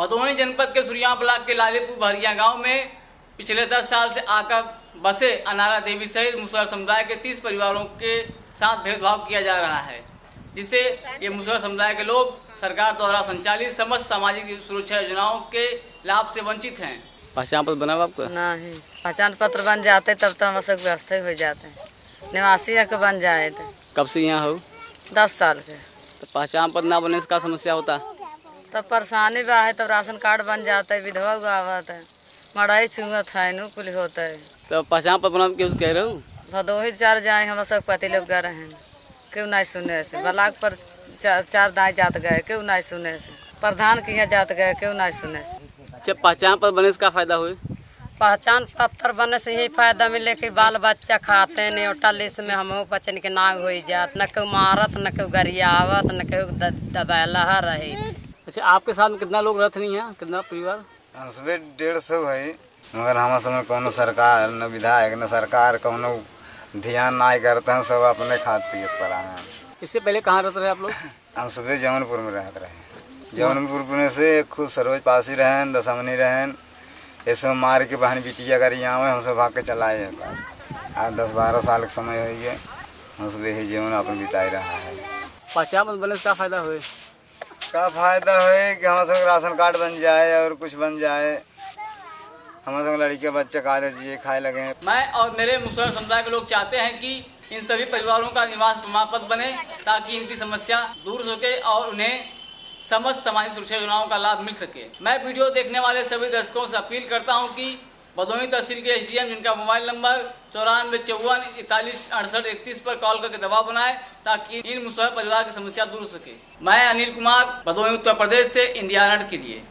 भदोही जनपद के सुरिया ब्लॉक के लालीपुर भरिया गाँव में पिछले 10 साल से आकर बसे अनारा देवी सहित मुसहर समुदाय के 30 परिवारों के साथ भेदभाव किया जा रहा है जिससे ये मुसहर समुदाय के लोग सरकार द्वारा संचालित समस्त सामाजिक सुरक्षा योजनाओं के लाभ से वंचित हैं। पहचान पत्र बना हुआ आपका? नहीं पहचान पत्र बन जाते तब तो हम सब व्यवस्था हो जाते। हैं निवासी के बन जाए थे कब से यहाँ हो? दस साल के तो पहचान पत्र ना बनने से क्या समस्या होता? तब परेशानी बा है तब राशन कार्ड बन जाता है विधवा गावत है। मड़ाई छुअत है नु कुल होता है। तो पहचान पत्र क्यों कह रहे हो? भदोही चार जाए हम सब पति लोग गए हैं। क्यों नहीं सुने से ब्लाक पर चार, चार दाएँ जात गए क्यों नहीं सुने से प्रधान के यहाँ जात गए क्यों नहीं सुने से पहचान पत्र बने से क्या फ़ायदा हुए पहचान पत्र बने से यही फ़ायदा मिले कि बाल बच्चा खाते हैं न्योटा लिस्ट में हमहू बच्चन के नाग हो जात। न केहू मारत न केहू गरियावत न केहू दबाला रही। अच्छा आपके साथ में कितना लोग रहते नहीं हैं? कितना परिवार? हम सुबह डेढ़ सौ है मगर हमारे समय कोनो सरकार न विधायक न सरकार कोनो ध्यान ना करते हैं सब अपने खाद पियत पड़ा है। इससे पहले कहाँ रहते रहे आप लोग? हम सुबह जौनपुर में रहते रहे। जौनपुर में से खुद सरोज पासी रहन दसमनी रहन ये सब मार के बहन बिटिया अगर यहाँ हम सब भाग के चलाए हैं आज दस बारह साल का समय हो गया हम सब यही जीवन अपन बिताई रहा है। पहचान पत्र बनने से क्या फ़ायदा हुए का फ़ायदा है कि हमारे सब राशन कार्ड बन जाए और कुछ बन जाए। हमारे सब लड़की बच्चे खा जिए खाए लगे मैं और मेरे मुसलमान समुदाय के लोग चाहते हैं कि इन सभी परिवारों का निवास प्रमाण बने, ताकि इनकी समस्या दूर हो सके और उन्हें समस्त सामाजिक सुरक्षा योजनाओं का लाभ मिल सके। मैं वीडियो देखने वाले सभी दर्शकों से अपील करता हूँ कि भदोही तहसील के एसडीएम, जिनका मोबाइल नंबर चौरानवे, चौवन, इकतालीस, अड़सठ, इकतीस पर कॉल करके दबाव बनाए ताकि इन मुसहर परिवार की समस्या दूर हो सके। मैं अनिल कुमार भदोही उत्तर प्रदेश से, इंडिया के लिए।